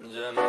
Janam,